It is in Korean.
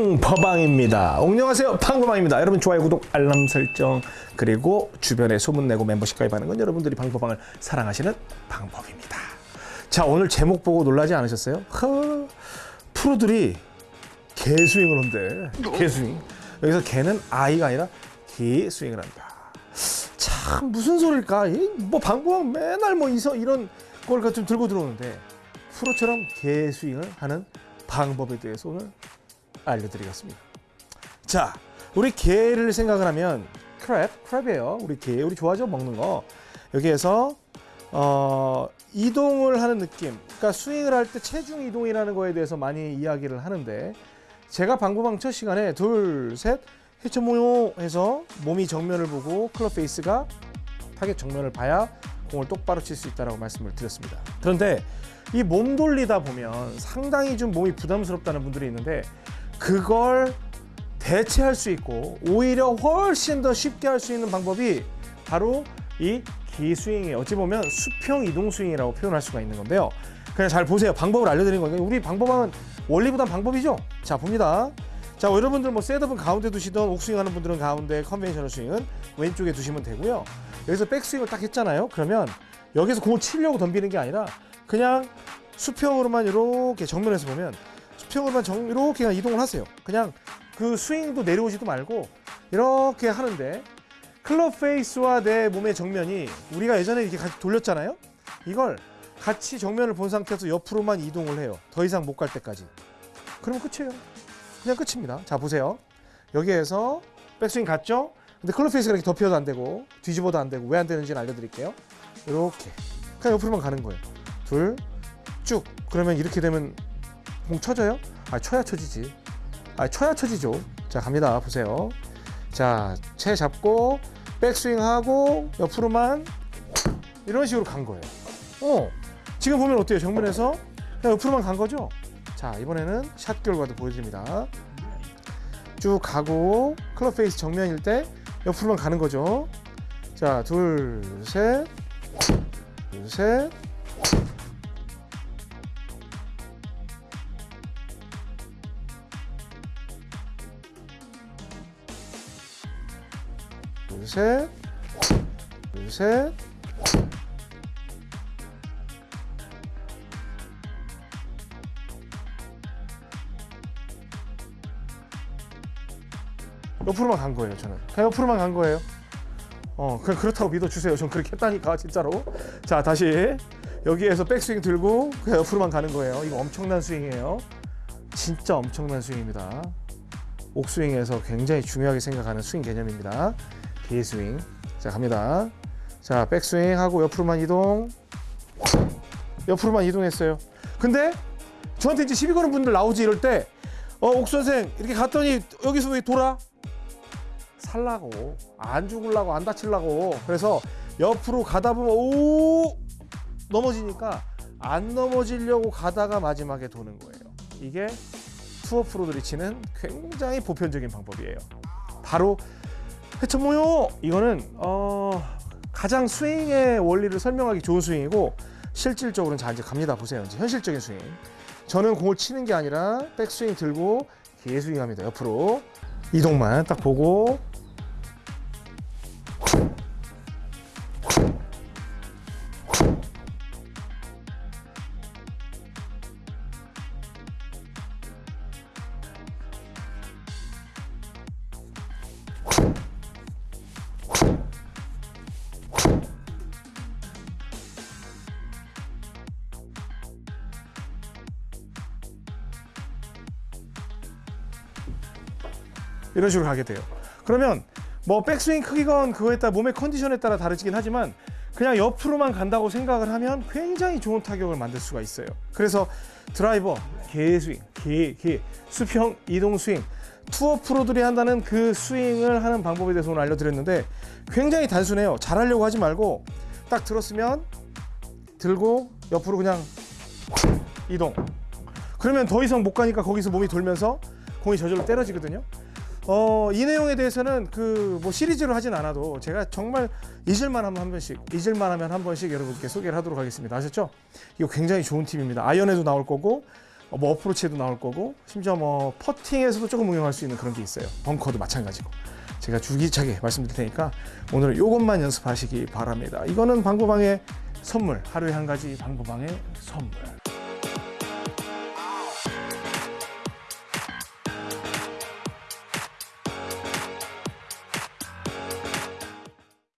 방퍼방입니다. 안녕하세요. 방퍼방입니다. 여러분 좋아요, 구독, 알람 설정 그리고 주변에 소문내고 멤버십 가입하는 건 여러분들이 방퍼방을 사랑하시는 방법입니다. 자 오늘 제목 보고 놀라지 않으셨어요? 허, 프로들이 개스윙을 한대. 개스윙. 여기서 개는 아이가 아니라 개스윙을 한다. 참 무슨 소릴까? 이뭐 방법은 맨날 뭐 이서 이런 걸좀 들고 들어오는데 프로처럼 게스윙을 하는 방법에 대해서 오늘 알려드리겠습니다. 자, 우리 게를 생각을 하면 crab, crab이에요. 우리 게, 우리 좋아하죠 먹는 거. 여기에서 어, 이동을 하는 느낌. 그러니까 스윙을 할 때 체중 이동이라는 거에 대해서 많이 이야기를 하는데 제가 방구방 첫 시간에 둘, 셋, 해처 모요 해서 몸이 정면을 보고 클럽 face가 타겟 정면을 봐야 공을 똑바로 칠 수 있다라고 말씀을 드렸습니다. 그런데 이 몸 돌리다 보면 상당히 좀 몸이 부담스럽다는 분들이 있는데 그걸 대체할 수 있고 오히려 훨씬 더 쉽게 할 수 있는 방법이 바로 이 게스윙이에요. 어찌 보면 수평 이동 스윙이라고 표현할 수가 있는 건데요. 그냥 잘 보세요. 방법을 알려드리는 거니까 우리 방법은 원리보단 방법이죠. 자 봅니다. 자 여러분들 뭐 setup은 가운데 두시던 옥스윙 하는 분들은 가운데 conventional 스윙은 왼쪽에 두시면 되고요. 여기서 백스윙을 딱 했잖아요. 그러면 여기서 공을 치려고 덤비는 게 아니라 그냥 수평으로만 이렇게 정면에서 보면 수평으로만 정, 이렇게 그냥 이동을 하세요. 그냥 그 스윙도 내려오지도 말고 이렇게 하는데 클럽 페이스와 내 몸의 정면이 우리가 예전에 이렇게 같이 돌렸잖아요. 이걸 같이 정면을 본 상태에서 옆으로만 이동을 해요. 더 이상 못 갈 때까지. 그러면 끝이에요. 그냥 끝입니다. 자 보세요. 여기에서 백스윙 갔죠? 근데 클럽 face가 이렇게 덮여도 안 되고 뒤집어도 안 되고 왜 안 되는지는 알려드릴게요. 이렇게 그냥 옆으로만 가는 거예요. 둘, 쭉. 그러면 이렇게 되면 공 쳐져요? 아 쳐야 쳐지지. 아 쳐야 쳐지죠. 자 갑니다. 보세요. 자, 채 잡고 백스윙 하고 옆으로만 이런 식으로 간 거예요. 어, 지금 보면 어때요? 정면에서 그냥 옆으로만 간 거죠? 자, 이번에는 샷 결과도 보여드립니다. 쭉 가고 클럽 face 정면일 때 옆으로만 가는 거죠. 자, 둘, 셋, 둘, 셋. 둘, 셋, 둘, 셋. 옆으로만 간 거예요, 저는. 그냥 옆으로만 간 거예요. 어, 그냥 그렇다고 믿어주세요. 전 그렇게 했다니까, 진짜로. 자, 다시. 여기에서 백스윙 들고 그냥 옆으로만 가는 거예요. 이거 엄청난 스윙이에요. 진짜 엄청난 스윙입니다. 옥스윙에서 굉장히 중요하게 생각하는 스윙 개념입니다. 비스윙. 자, 갑니다. 자, 백스윙 하고 옆으로만 이동. 옆으로만 이동했어요. 근데 저한테 이제 시비 거는 분들 나오지 이럴 때, 어, 옥 선생, 이렇게 갔더니 여기서 왜 돌아? 살라고, 안 죽을라고, 안 다칠라고. 그래서 옆으로 가다 보면, 오! 넘어지니까 안 넘어지려고 가다가 마지막에 도는 거예요. 이게 투어 프로들이 치는 굉장히 보편적인 방법이에요. 바로 해처 모요. 이거는 어, 가장 스윙의 원리를 설명하기 좋은 스윙이고 실질적으로는 자 이제 갑니다. 보세요. 이제 현실적인 스윙. 저는 공을 치는 게 아니라 백스윙 들고 개스윙 합니다. 옆으로 이동만 딱 보고 이런 식으로 가게 돼요. 그러면 뭐 백스윙 크기건 그거에 따라 몸의 컨디션에 따라 다르긴 하지만 그냥 옆으로만 간다고 생각을 하면 굉장히 좋은 타격을 만들 수가 있어요. 그래서 드라이버, 개스윙, 개, 개, 수평, 이동 스윙, 투어 프로들이 한다는 그 스윙을 하는 방법에 대해서 오늘 알려드렸는데 굉장히 단순해요. 잘하려고 하지 말고 딱 들었으면 들고 옆으로 그냥 이동. 그러면 더 이상 못 가니까 거기서 몸이 돌면서 공이 저절로 때려지거든요. 어, 이 내용에 대해서는 그 뭐 시리즈로 하진 않아도 제가 정말 잊을만 하면 한 번씩, 잊을만 하면 한 번씩 여러분께 소개를 하도록 하겠습니다. 아셨죠? 이거 굉장히 좋은 팁입니다. 아이언에도 나올 거고 어, 뭐 어프로치에도 나올 거고 심지어 뭐 퍼팅에서도 조금 응용할 수 있는 그런 게 있어요. 벙커도 마찬가지고. 제가 주기차게 말씀드릴 테니까 오늘 이것만 연습하시기 바랍니다. 이거는 방구방의 선물, 하루에 한 가지 방구방의 선물.